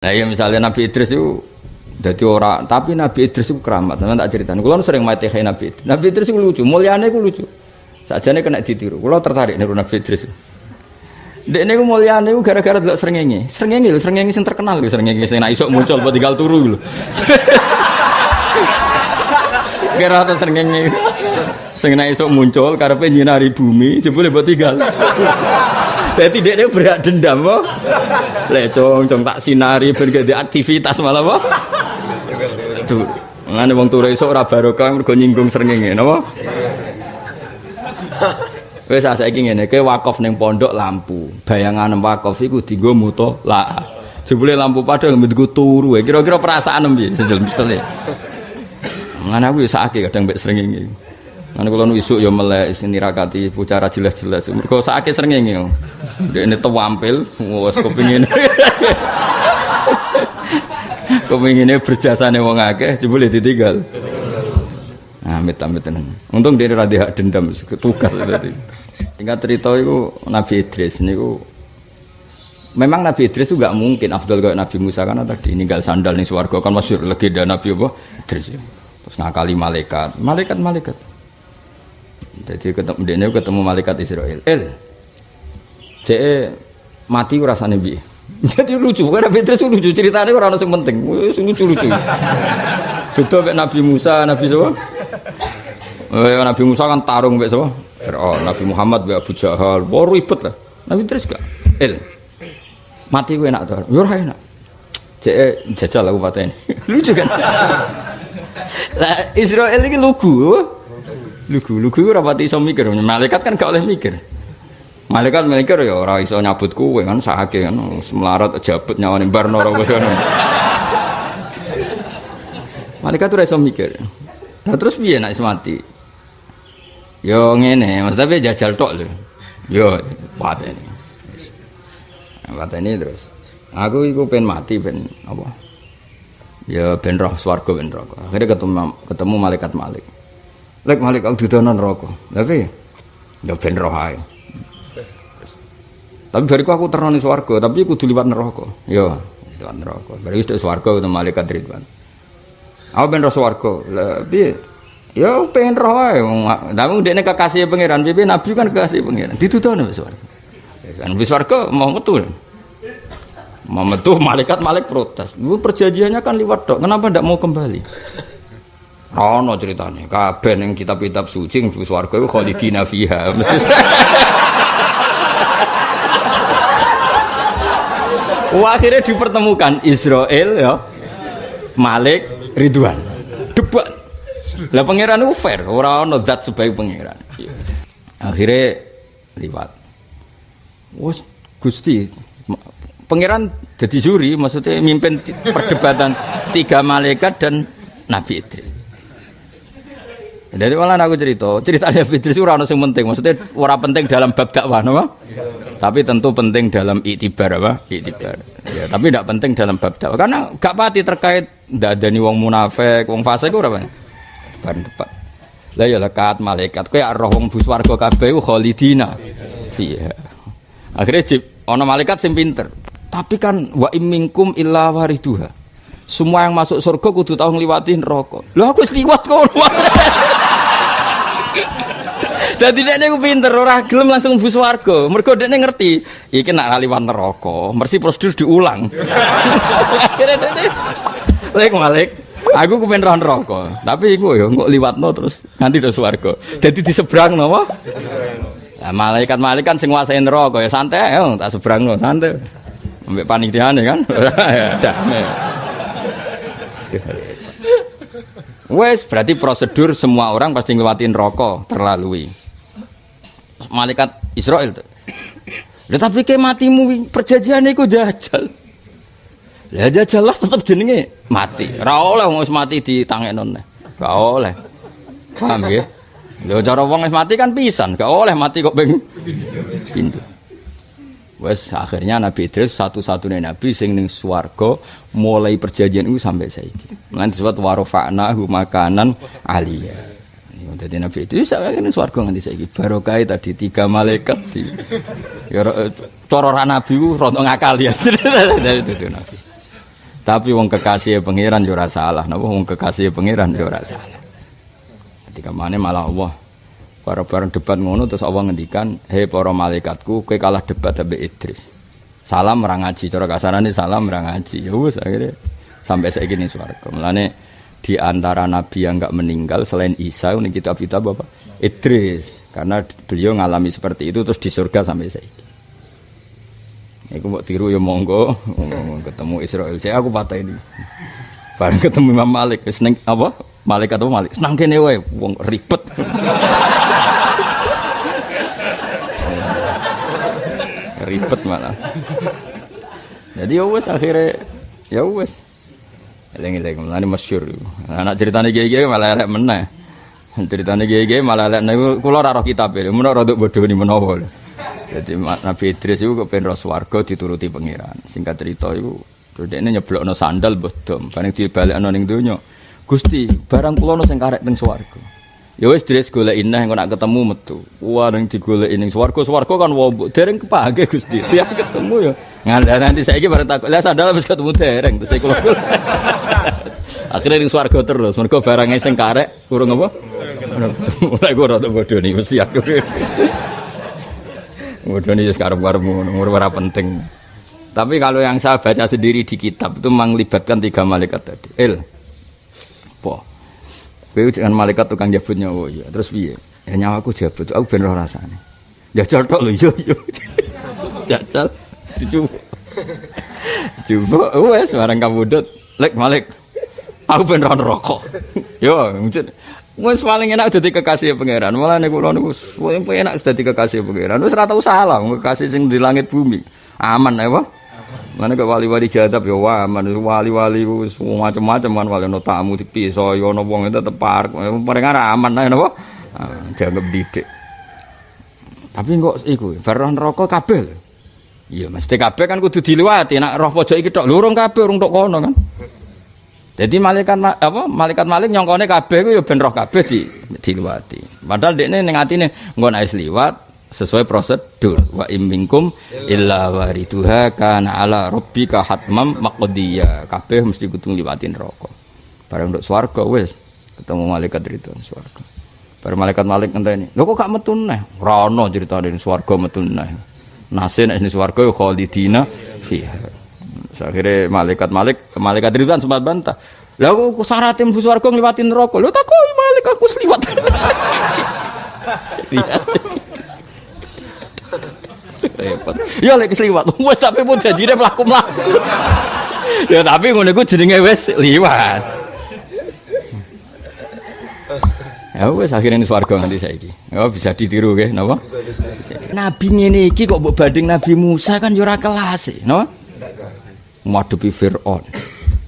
Nah ya misalnya Nabi Idris itu jadi orang, tapi Nabi Idris itu keramat. Sama tak cerita. Kalau sering mati kayak Nabi Idris. Nabi Idris itu lucu, mulianya itu lucu. Saja nih kena ditiru. Kalau tertarik niru Nabi Idris. Dek ini mulianya itu gara-gara tidak serengengi. Serengengi loh, serengengi yang terkenal loh, serengengi yang isok muncul buat tinggal turu loh. Kira atau serengengi. Sing isok muncul karena nyinari bumi, jebule buat tinggal. Jadi dia berat dendam kok. Lecong, cong tak sinari ben aktivitas malah kok. Tuh, ngene wong turu esuk ora barokah mergo nyinggung srengenge, napa? Wis saiki ngene, ke wakaf ning pondok lampu. Bayangan wakaf iku dienggo muto la. Jebule lampu padang nggo turu. Kira-kira perasaan piye? Sesel-sesel. Ngene aku ya sakake kadang mbek srengenge. Kan kalau isuk ya melek sini rakati pucara jelas-jelas. Mergo sakit srengenge. Dek ini tewampil, wes kepingin. berjasa nih wong akeh, boleh ditinggal. Nah, amit amit tenan. Untung dia rada hak dendam, tugas tadi. Tinggal cerita itu Nabi Idris niku Memang Nabi Idris itu gak mungkin Abdul kayak Nabi Musa karena tadi ninggal sandal nih swarga kan masyur legenda Nabi apa Idris terus ngakali malaikat malaikat malaikat jadi ketemu dia ketemu malaikat Israel. El, cek mati rasanya bi. Jadi lucu, karena sih lucu ceritanya orang yang penting, lucu lucu. Beda kayak Nabi Musa, Nabi siapa? Eh, Nabi Musa kan tarung kayak siapa? Oh, Nabi Muhammad kayak Abu Jahal, wah ribet lah. Nabi terus gak? El, mati gue enak tuh, yur enak. Cek jajal aku ini, lucu kan? Nah, Israel ini lugu, lugu. Lugu ora pati iso mikir. Malaikat kan gak oleh mikir. Malaikat mikir ya ora iso nyabut kuwe kan sahake kan semelarat jabut nyawane barno ora malaikat ora iso mikir. Nah terus piye nek mati? Yo ngene mas tapi jajal tok lho. Yo pateni. Pateni terus. Aku iku pengen mati ben apa? Ya ben roh swarga ben roh. Akhirnya ketemu ketemu malaikat malik Lek malik aku dudono neraka. Tapi ya ben roh ae. Tapi bariku aku terno ning tapi kudu liwat neraka. Ya, liwat neraka. Bari wis swarga ketemu malaikat Ridwan. Aku ben roh swarga. Lah piye? Ya pengen roh ae. Tapi ndekne kekasih pangeran, piye nabi kan kekasih pangeran. Ditudono wis swarga. Kan wis swarga mau metu. Mau metu malaikat malik protes. Lu perjanjiannya kan liwat dok. Kenapa ndak mau kembali? Ono ceritanya, kabeh ning kitab-kitab suci ning swarga iku khalidina fiha. Mesti akhirnya dipertemukan Israel ya, Malik, Ridwan. Debat. Lah pangeran itu fair, ora ono zat sebagai pangeran. Akhirnya liwat. Wes Gusti pangeran jadi juri maksudnya mimpin perdebatan tiga malaikat dan Nabi Idris. Jadi malah aku cerita, ceritanya Fitri itu orang yang penting, maksudnya orang penting dalam bab dakwah, no? Tapi tentu penting dalam itibar apa? Itibar. Ya, tapi tidak penting dalam bab dakwah, karena gak pati terkait ada nih wong munafik, wong fasik itu berapa? Ban depan. Lah ya lekat malaikat, kayak roh wong buswargo kabeh khalidina. Iya. Akhirnya jip, ono malaikat sing pinter. Tapi kan wa imingkum illa wariduha. Semua yang masuk surga kudu tahu ngliwati neraka. Lho aku wis liwat kok. Dadi dekne ku pinter ora gelem langsung mlebu swarga. Mergo dekne ngerti, iki nak liwat neraka, mesti prosedur diulang. Akhirnya dekne lek malik Aku kepen roh neraka, tapi iku ya kok liwatno terus nganti do swarga. Dadi di seberang napa? Lah malaikat-malaikat sing nguasai neraka ya santai ya tak seberangno santai. Ambek panitiane kan. Damai. Wes berarti prosedur semua orang pasti ngelewatin rokok terlalui malaikat Israel tuh. tapi ke matimu perjanjian itu jajal. Ya jajal lah tetap jenenge mati. Ora oleh wong mati di tangen Gak oleh. Paham ya? Lho cara wong mati kan pisan, gak oleh mati kok ping pintu. Wes akhirnya Nabi Idris satu-satunya nabi sing ning swarga mulai perjanjian itu sampai saiki. Lan disebut warofa'na makanan aliyah. Jadi Nabi itu saya ini swarga nganti saiki barokah tadi tiga malaikat di ya cara Nabi ku rontok ngakal ya. Itu Nabi. Tapi wong kekasih pangeran yo ora salah. Napa wong kekasih pangeran yo ora salah. Ketika mana malah Allah para bareng debat ngono terus Allah ngendikan, "Hei para malaikatku, kowe kalah debat ambek Idris." Salam ora ngaji, cara kasarane salam ora ngaji. Ya wis akhirnya sampai saiki ning swarga. Mulane di antara nabi yang enggak meninggal selain Isa ini kitab-kitab apa? Idris. Karena beliau ngalami seperti itu terus di surga sampai saiki. Iku mau tiru ya monggo, ketemu Israel. Saya aku patah ini. Bareng ketemu Imam Malik, seneng apa? Malik atau Malik? Senang kene wae, wong ribet. ribet malah. Jadi ya wes akhirnya ya wes. Eling-eling mulane masyhur. Anak ceritane kiai-kiai malah elek meneh. Ceritane kiai-kiai malah elek niku kula ora roh kitab e. Mun ora bodoh ni menawa. Jadi Nabi Idris itu kepen ros warga dituruti pangeran. Singkat cerita itu, ini nyeblokno sandal bodom. Paling dibalikno ning donya. Gusti, barang kula ono sing karek teng swarga. Ya wis Idris golek ineh engko nak ketemu metu. Wah ning digoleki ning swarga, swarga kan wombok dereng kepake Gusti. Siap ketemu ya. Ngandha nanti saiki bareng takut. Lah sandal wis ketemu dereng terus kula. Akhirnya ning swarga terus. Mergo barang sing karek kurang apa? Mulai gue rada bodoh nih, mesti aku. Udah nih sekarang baru umur berapa penting. Tapi kalau yang saya baca sendiri di kitab itu melibatkan tiga malaikat tadi. El, po, Kowe dengan malaikat tukang jabut nyawa ya. Terus piye? Ya nyawaku jabut, aku ben rasane. Jajal tok lho yo yo. Jajal dicoba. Coba wes barang kabudut. Lek Malik. Aku ben roh rokok. Yo, Wes paling enak dadi kekasih pangeran. Malah nek kula niku paling enak dadi kekasih pangeran. Wis ora tau salah kekasih sing di langit bumi. Aman ya, Pak. Mana ke wali-wali jadab ya aman wali-wali wis macam-macam kan wali ono tamu dipisah ya ono wong tetep parek. Paling aman ae napa? Dianggap didik. Tapi kok iku, baron rokok kabel. Iya, mesti kabel kan kudu diliwati. Nek roh pojok iki tok lurung kabeh urung tok kono kan. Jadi malaikat apa malaikat malik nyongkone kabeh ku ya ben roh kabeh di diliwati. Padahal dekne ning atine engko nek liwat sesuai prosedur wa imminkum illa wariduha kana ala rabbika hatmam maqdiya. Kabeh mesti kudu liwatin neraka. Bareng nduk swarga wis ketemu malaikat itu swarga. Bareng malaikat malik ngenteni. Lho kok gak metu neh? Ora ono critane swarga metu neh. Nase nek swarga ya khalidina fiha. Akhirnya malaikat malik, malaikat Ridwan sempat bantah. Lah kok syaratnya mlebu swarga ngliwati neraka. Lho takoki malaikat aku liwat. Repot. Ya lek liwat. Wes tapi pun janjine mlaku-mlaku. ya tapi ngono iku jenenge wis liwat. Ya wes akhirnya ini swarga nanti saiki. Oh bisa ditiru ke, napa? Nabi ngene iki kok mbok banding Nabi Musa kan yo ora kelas, e, napa? ngadepi Fir'aun.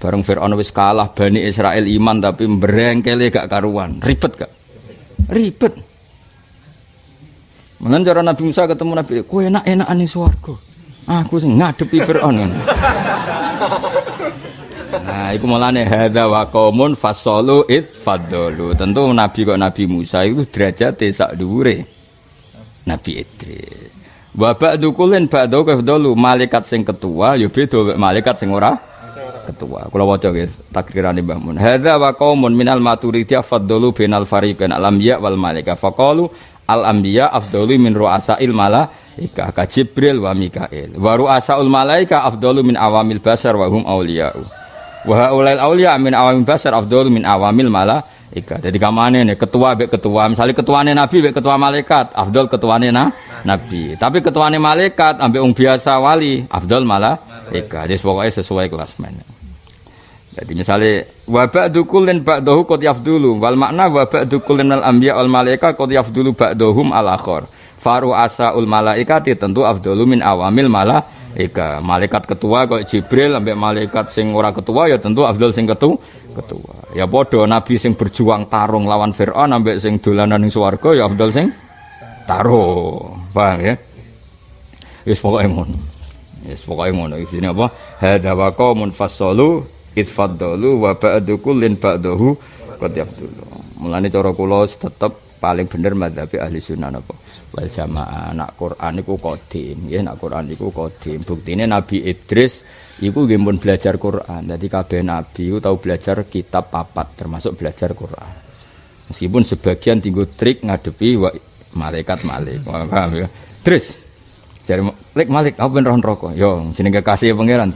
Bareng Fir'aun wis kalah Bani Israel iman tapi berengkele gak karuan. Ribet gak? Ribet. Mengen cara Nabi Musa ketemu Nabi, "Kowe enak-enakan ning swarga." Aku sing ngadepi Firaun. Nah, iku mulane hadza wa qaumun fasalu id. Tentu Nabi kok Nabi Musa itu derajate sak dhuwure Nabi Idris. Wa ba'du kullin ba'du kafdalu malaikat sing ketua ya beda malaikat sing ora ketua. Kula waca nggih takrirane Mbah Mun. Hadza wa qaumun minal maturidiyah faddalu bainal fariqain al anbiya wal malaika. Faqalu al anbiya afdalu min ru'asail malaika ka Jibril wa Mikail. Wa ru'asaul malaika afdalu min awamil basar wa hum auliya'u. Wa haulail auliya min awamil basar afdalu min awamil malaika. Jadi kamane nih ketua be ketua, misalnya ketuane nabi be ketua malaikat, afdal ketuane nah nabi. Tapi ketuane malaikat ambek wong biasa wali, afdal malah eka. Jadi pokoknya sesuai kelasmen. Jadi misalnya wa ba'du kullin ba'dahu qad yafdulu wal makna wa ba'du kullin al anbiya wal malaika qad yafdulu ba'dahum al akhar. Faru asaul malaikati tentu afdalu min awamil malaika. Malaikat ketua kok Jibril ambek malaikat sing ora ketua ya tentu afdal sing ketua ketua. Ya padha nabi sing berjuang tarung lawan Firaun ambek sing dolanan ning swarga ya afdal sing taruh paham ya? Wis pokoke ngono. Wis pokoke ngono. Isine apa? Hadza wa qaumun fasalu itfaddalu wa ba'du kullin ba'dahu qad yafdulu mulane cara kula tetep paling bener madzhab ahli sunnah apa wal jamaah nak Quran iku kodim nggih nak Quran iku kodim buktine Nabi Idris iku nggih pun belajar Quran. Dadi kabeh nabi iku tau belajar kitab papat termasuk belajar Quran. Meskipun sebagian tinggu trik ngadepi malaikat malik. Paham ya? Idris jare Malik Malik aku ben roh neraka. Yo jenenge kekasih pangeran.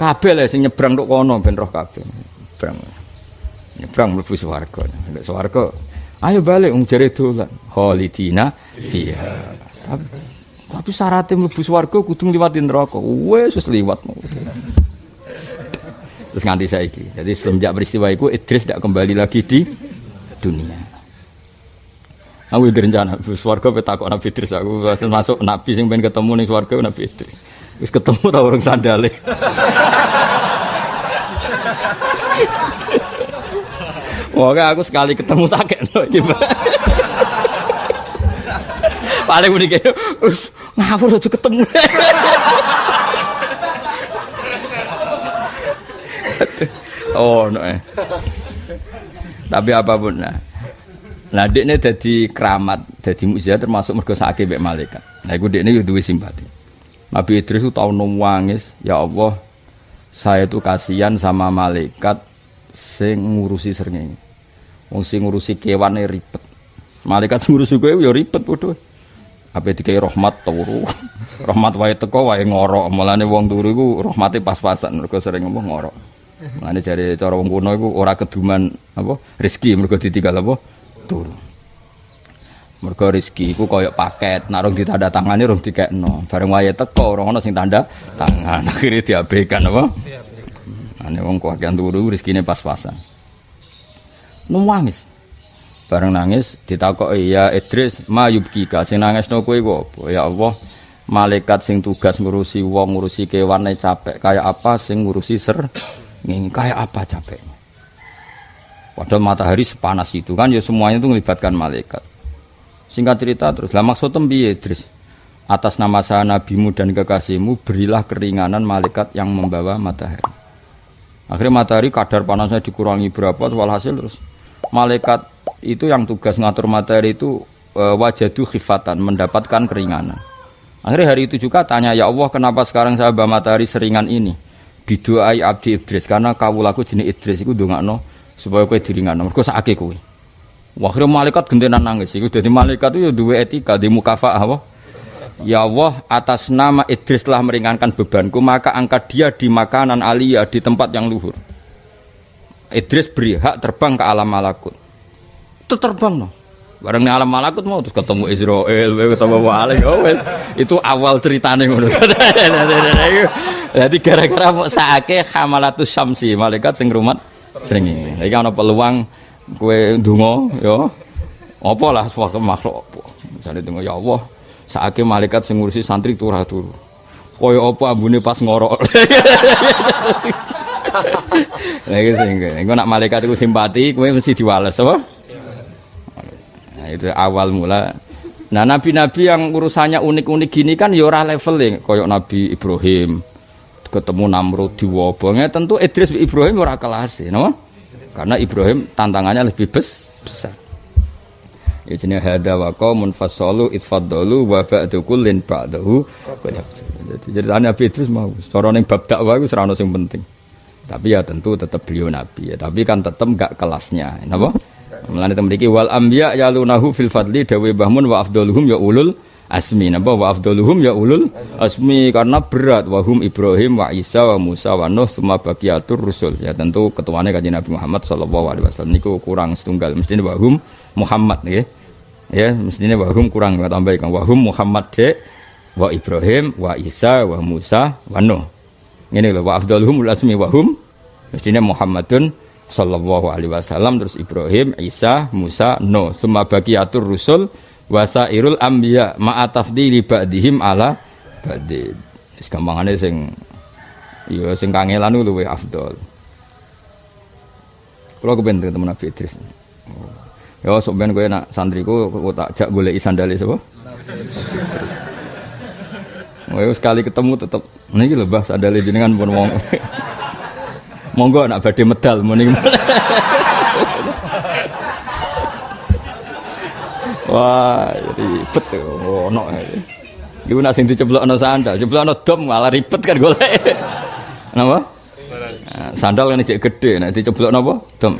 Kabeh le sing nyebrang tok kono ben roh kabeh. Nyebrang. Nyebrang mlebu swarga. Nek swarga ayo balik wong jare dolan. Khalidina fiha. Tapi, tapi syaratnya mlebu swarga kudu ngliwati neraka. Wis wis liwat. Terus nganti saiki. Jadi semenjak peristiwa itu Idris tidak kembali lagi di dunia. Aku rencana swarga pe takok Nabi Idris? Aku masuk nabi sing pengen ketemu ning swarga Nabi Idris. Wis ketemu ta orang sandale. Wah, aku sekali ketemu tak kena Paling unik ya, ngawur aja ketemu. oh, no. Eh. Tapi apa pun nah. Nah, ini jadi keramat, jadi mujizat termasuk mergo sakit mbek malaikat. Nah, iku dekne yo duwe simpati. Nabi Idris itu tahu nangis, ya Allah, saya itu kasihan sama malaikat sing ngurusi srengenge. Wong sing ngurusi kewane ribet. Malaikat sing ngurusi kowe ya ribet padha. Apa dikai rahmat turu. rahmat wae teko wae ngorok. Mulane wong turu iku rahmate pas-pasan mergo sering ngomong ngorok. Mulane jare cara wong kuno iku ora keduman apa rezeki mergo ditinggal apa turu. Mergo rezeki iku koyok paket, nek rong ditanda tangane rong dikekno. Bareng wayahe teko ora ono sing tanda tangan. Akhire diabaikan apa? Ane wong kakean turu rezekine pas-pasan. Nangis. Bareng nangis ditakoki ya Idris mayubkika sing nangisno kowe apa? Ya Allah, malaikat sing tugas ngurusi wong ngurusi kewan capek kayak apa sing ngurusi ser ngene kayak apa capeknya Padahal matahari sepanas itu kan ya semuanya itu melibatkan malaikat. Singkat cerita terus, lah maksud piye Idris? Atas nama saya nabimu dan kekasihmu berilah keringanan malaikat yang membawa matahari. Akhirnya matahari kadar panasnya dikurangi berapa walhasil terus malaikat itu yang tugas ngatur matahari itu e, wajadu khifatan mendapatkan keringanan. Akhirnya hari itu juga tanya ya Allah kenapa sekarang saya bawa matahari seringan ini? Biduai abdi Idris karena kawulaku jenis Idris itu dongakno supaya kowe diringan mergo sakake kowe Akhirnya malaikat gentenan nangis iku dadi malaikat itu ya duwe etika di mukafaah apa Ya Allah atas nama Idris telah meringankan bebanku maka angkat dia di makanan aliyah di tempat yang luhur Idris beri hak terbang ke alam malakut itu terbang no bareng alam malakut mau terus ketemu Israel ketemu Wali oh, itu awal ceritanya jadi gara-gara mau sakit hamalatus syamsi malaikat sing rumat sering ini. Iki ana peluang kue dungo, ya. Apa lah makhluk. Misalnya dungo ya Allah, saake malaikat sing ngurusi santri turah turu. Kaya apa ambune pas ngorok. Lagi sing engko nak malaikat itu simpati, kowe mesti diwales apa? Nah, itu awal mula Nah nabi-nabi yang urusannya unik-unik gini kan ya ora level koyok Nabi Ibrahim, ketemu Namrud di wabongnya tentu Idris Ibrahim ora kelas no? karena Ibrahim tantangannya lebih bes, besar ya jenis hada wa qaumun fasalu itfaddalu wa ba'du kullin ba'dahu. Jadi jadi Nabi Idris mau cara ning bab dakwah iku ora sing penting. Tapi ya tentu tetap beliau nabi ya. Tapi kan tetap enggak kelasnya napa? Mulane temriki wal anbiya yalunahu fil fadli dawe bahmun wa afdaluhum ya ulul asmi. Napa? Wa afdaluhum ya ulul asmi. Karena berat wahum Ibrahim wa Isa wa Musa wa Nuh semua bagiatur rusul. Ya tentu ketuanya kajian Nabi Muhammad sallallahu alaihi wasallam niku kurang setunggal. Mestinya wahum Muhammad ya. Ya mestinya wahum kurang tambah kan wahum Muhammad de wa Ibrahim wa Isa wa Musa wa Nuh. Ini loh wa afdaluhum asmi wahum. Mestinya Muhammadun sallallahu alaihi wasallam terus Ibrahim Isa Musa Nuh. Semua bagiatur rusul wasairul ambiya ma'atafdili ba'dihim ala ba'din wis gampangane sing ya sing kangelan luwe afdol. Kula kepen temen Nabi Idris. ya sok ben kowe nak santriku kok tak jak goleki sandale sapa Oh, sekali ketemu tetap ini lho Mbah sandale jenengan pun wong. Monggo nak badhe medal muni. Wah, ribet tuh. Ono. Iku nak sing diceblokno sandal, ceblokno dom malah ribet kan golek. Napa? Sandal kan cek gede, nek diceblokno apa? Dom.